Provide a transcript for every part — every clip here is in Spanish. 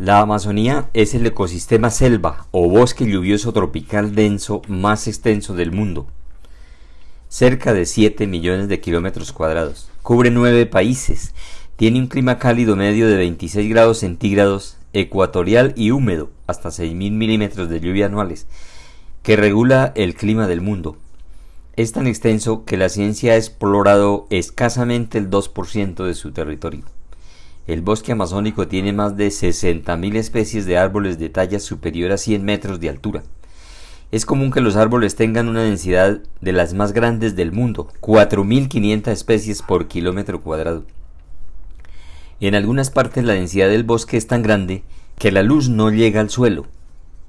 La Amazonía es el ecosistema selva o bosque lluvioso tropical denso más extenso del mundo. Cerca de 7 millones de kilómetros cuadrados. Cubre 9 países. Tiene un clima cálido medio de 26 grados centígrados, ecuatorial y húmedo, hasta 6.000 milímetros de lluvia anuales, que regula el clima del mundo. Es tan extenso que la ciencia ha explorado escasamente el 2% de su territorio. El bosque amazónico tiene más de 60.000 especies de árboles de talla superior a 100 metros de altura. Es común que los árboles tengan una densidad de las más grandes del mundo, 4.500 especies por kilómetro cuadrado. En algunas partes la densidad del bosque es tan grande que la luz no llega al suelo.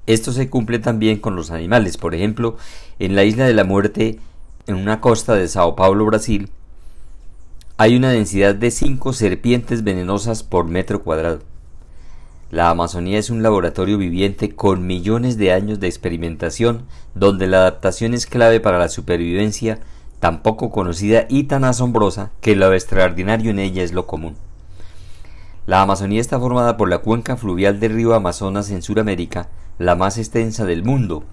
Esto se cumple también con los animales. Por ejemplo, en la isla de la muerte, en una costa de Sao Paulo, Brasil, hay una densidad de 5 serpientes venenosas por metro cuadrado. La Amazonía es un laboratorio viviente con millones de años de experimentación, donde la adaptación es clave para la supervivencia, tan poco conocida y tan asombrosa que lo extraordinario en ella es lo común. La Amazonía está formada por la cuenca fluvial del río Amazonas en Sudamérica, la más extensa del mundo,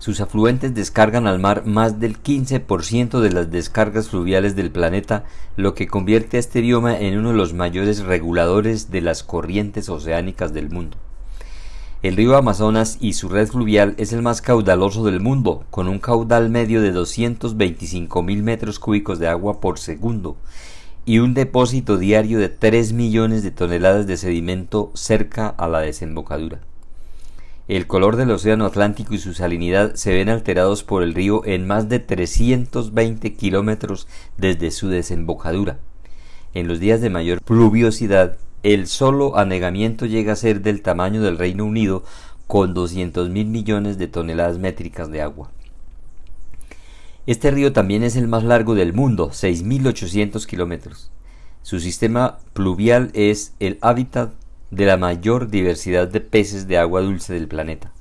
sus afluentes descargan al mar más del 15% de las descargas fluviales del planeta, lo que convierte a este bioma en uno de los mayores reguladores de las corrientes oceánicas del mundo. El río Amazonas y su red fluvial es el más caudaloso del mundo, con un caudal medio de 225 mil metros cúbicos de agua por segundo y un depósito diario de 3 millones de toneladas de sedimento cerca a la desembocadura. El color del océano Atlántico y su salinidad se ven alterados por el río en más de 320 kilómetros desde su desembocadura. En los días de mayor pluviosidad, el solo anegamiento llega a ser del tamaño del Reino Unido con 200 mil millones de toneladas métricas de agua. Este río también es el más largo del mundo, 6.800 kilómetros. Su sistema pluvial es el hábitat de la mayor diversidad de peces de agua dulce del planeta.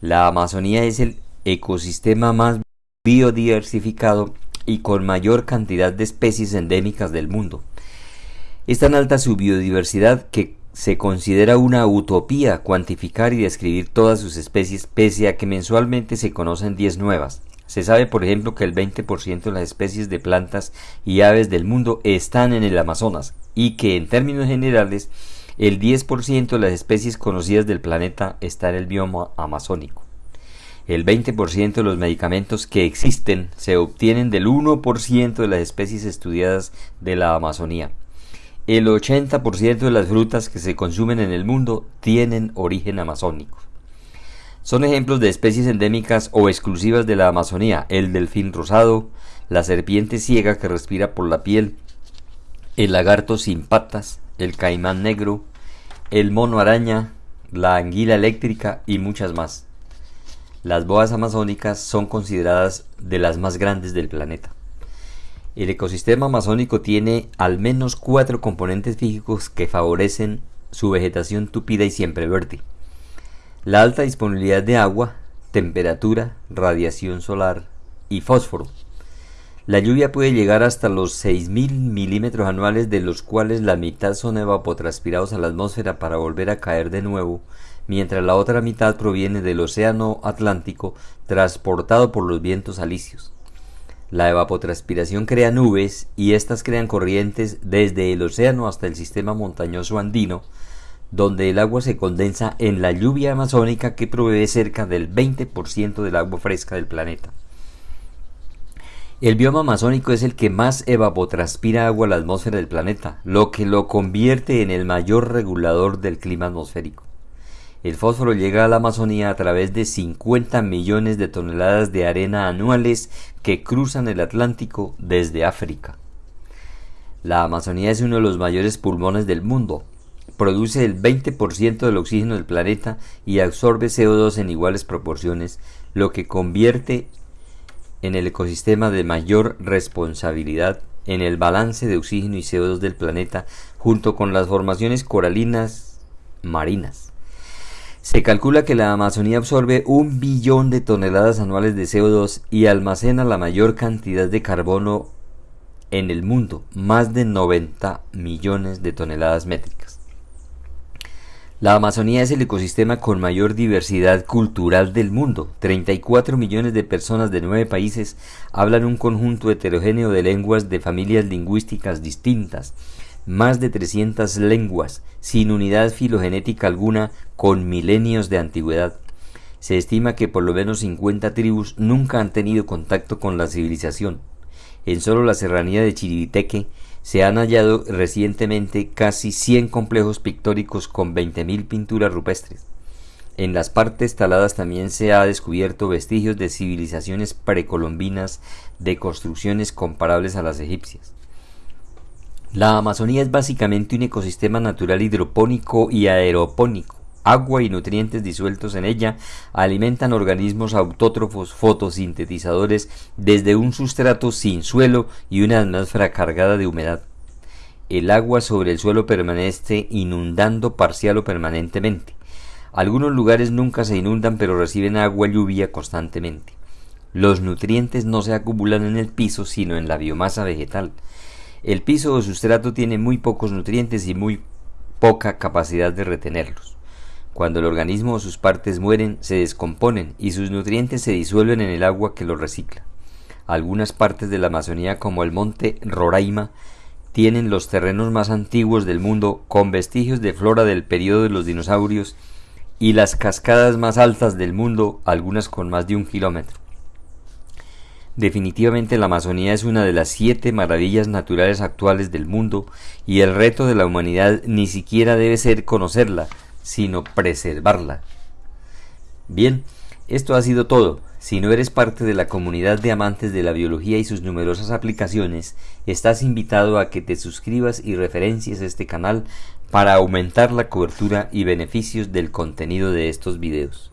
La Amazonía es el ecosistema más biodiversificado y con mayor cantidad de especies endémicas del mundo. Es tan alta su biodiversidad que se considera una utopía cuantificar y describir todas sus especies pese a que mensualmente se conocen 10 nuevas. Se sabe, por ejemplo, que el 20% de las especies de plantas y aves del mundo están en el Amazonas y que en términos generales el 10% de las especies conocidas del planeta está en el bioma amazónico. El 20% de los medicamentos que existen se obtienen del 1% de las especies estudiadas de la Amazonía. El 80% de las frutas que se consumen en el mundo tienen origen amazónico. Son ejemplos de especies endémicas o exclusivas de la Amazonía, el delfín rosado, la serpiente ciega que respira por la piel, el lagarto sin patas, el caimán negro, el mono araña, la anguila eléctrica y muchas más. Las boas amazónicas son consideradas de las más grandes del planeta. El ecosistema amazónico tiene al menos cuatro componentes físicos que favorecen su vegetación tupida y siempre verde. La alta disponibilidad de agua, temperatura, radiación solar y fósforo. La lluvia puede llegar hasta los 6.000 milímetros anuales, de los cuales la mitad son evapotranspirados a la atmósfera para volver a caer de nuevo, mientras la otra mitad proviene del océano Atlántico transportado por los vientos alisios. La evapotranspiración crea nubes y éstas crean corrientes desde el océano hasta el sistema montañoso andino, donde el agua se condensa en la lluvia amazónica que provee cerca del 20% del agua fresca del planeta. El bioma amazónico es el que más evapotranspira agua a la atmósfera del planeta, lo que lo convierte en el mayor regulador del clima atmosférico. El fósforo llega a la Amazonía a través de 50 millones de toneladas de arena anuales que cruzan el Atlántico desde África. La Amazonía es uno de los mayores pulmones del mundo. Produce el 20% del oxígeno del planeta y absorbe CO2 en iguales proporciones, lo que convierte en el ecosistema de mayor responsabilidad en el balance de oxígeno y CO2 del planeta junto con las formaciones coralinas marinas. Se calcula que la Amazonía absorbe un billón de toneladas anuales de CO2 y almacena la mayor cantidad de carbono en el mundo, más de 90 millones de toneladas métricas. La Amazonía es el ecosistema con mayor diversidad cultural del mundo. 34 millones de personas de nueve países hablan un conjunto heterogéneo de lenguas de familias lingüísticas distintas. Más de 300 lenguas, sin unidad filogenética alguna, con milenios de antigüedad. Se estima que por lo menos 50 tribus nunca han tenido contacto con la civilización. En solo la serranía de Chiribiteque se han hallado recientemente casi 100 complejos pictóricos con 20.000 pinturas rupestres. En las partes taladas también se ha descubierto vestigios de civilizaciones precolombinas de construcciones comparables a las egipcias. La Amazonía es básicamente un ecosistema natural hidropónico y aeropónico agua y nutrientes disueltos en ella alimentan organismos autótrofos fotosintetizadores desde un sustrato sin suelo y una atmósfera cargada de humedad. El agua sobre el suelo permanece inundando parcial o permanentemente. Algunos lugares nunca se inundan pero reciben agua lluvia constantemente. Los nutrientes no se acumulan en el piso sino en la biomasa vegetal. El piso o sustrato tiene muy pocos nutrientes y muy poca capacidad de retenerlos. Cuando el organismo o sus partes mueren, se descomponen y sus nutrientes se disuelven en el agua que los recicla. Algunas partes de la Amazonía, como el monte Roraima, tienen los terrenos más antiguos del mundo con vestigios de flora del periodo de los dinosaurios y las cascadas más altas del mundo, algunas con más de un kilómetro. Definitivamente la Amazonía es una de las siete maravillas naturales actuales del mundo y el reto de la humanidad ni siquiera debe ser conocerla, sino preservarla. Bien, esto ha sido todo. Si no eres parte de la comunidad de amantes de la biología y sus numerosas aplicaciones, estás invitado a que te suscribas y referencies este canal para aumentar la cobertura y beneficios del contenido de estos videos.